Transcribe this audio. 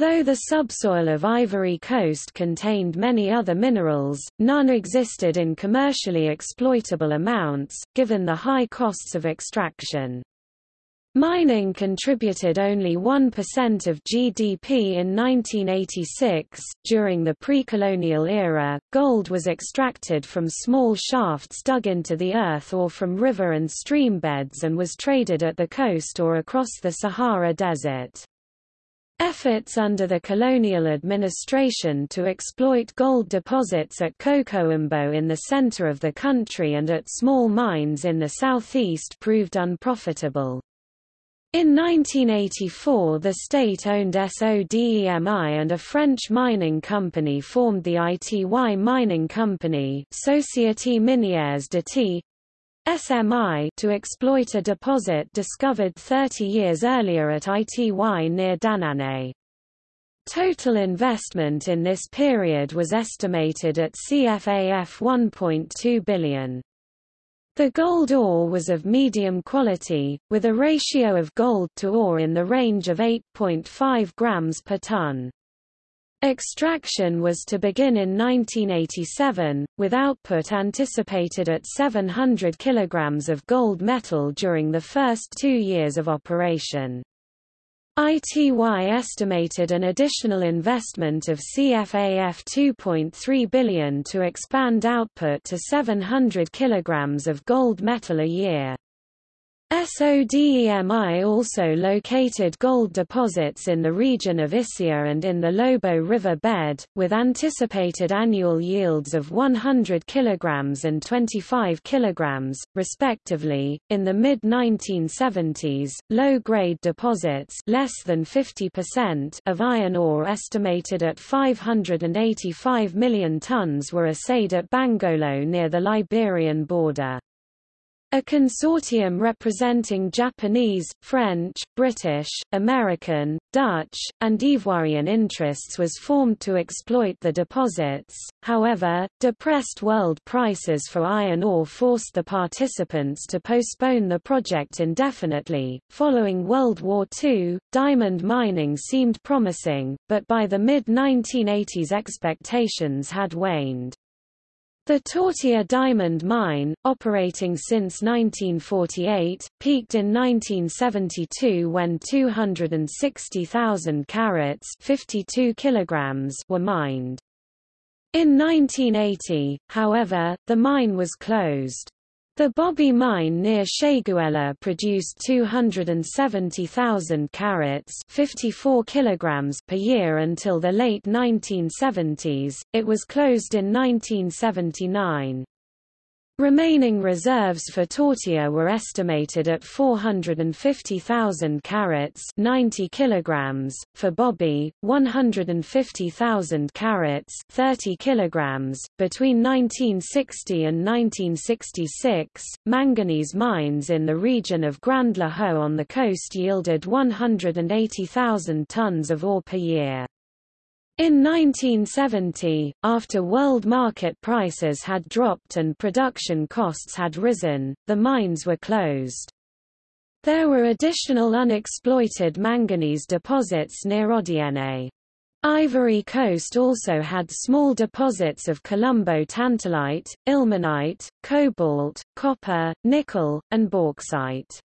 Although the subsoil of Ivory Coast contained many other minerals, none existed in commercially exploitable amounts, given the high costs of extraction. Mining contributed only 1% of GDP in 1986. During the pre-colonial era, gold was extracted from small shafts dug into the earth or from river and stream beds and was traded at the coast or across the Sahara Desert. Efforts under the colonial administration to exploit gold deposits at Kokumbo in the center of the country and at small mines in the southeast proved unprofitable. In 1984 the state-owned SODEMI and a French mining company formed the ITY Mining Company Société Minière d'Ity, SMI to exploit a deposit discovered 30 years earlier at ITY near Danane. Total investment in this period was estimated at CFAF 1.2 billion. The gold ore was of medium quality, with a ratio of gold to ore in the range of 8.5 grams per ton. Extraction was to begin in 1987, with output anticipated at 700 kg of gold metal during the first two years of operation. ITY estimated an additional investment of CFAF 2.3 billion to expand output to 700 kg of gold metal a year. SODEMI also located gold deposits in the region of Issia and in the Lobo River bed, with anticipated annual yields of 100 kg and 25 kg, respectively. In the mid 1970s, low-grade deposits less than 50% of iron ore estimated at 585 million tons were assayed at Bangolo near the Liberian border. A consortium representing Japanese, French, British, American, Dutch, and Ivoirian interests was formed to exploit the deposits, however, depressed world prices for iron ore forced the participants to postpone the project indefinitely. Following World War II, diamond mining seemed promising, but by the mid 1980s expectations had waned. The Tortiya diamond mine, operating since 1948, peaked in 1972 when 260,000 carats 52 kilograms were mined. In 1980, however, the mine was closed. The Bobi mine near Séguéla produced 270,000 carats 54 kilograms per year until the late 1970s, it was closed in 1979. Remaining reserves for Tortiya were estimated at 450,000 carats 90 kilograms, for Bobi, 150,000 carats 30 kilograms. .Between 1960 and 1966, manganese mines in the region of Grand Lahou on the coast yielded 180,000 tons of ore per year. In 1970, after world market prices had dropped and production costs had risen, the mines were closed. There were additional unexploited manganese deposits near Odiene. Ivory Coast also had small deposits of columbo tantalite, ilmenite, cobalt, copper, nickel, and bauxite.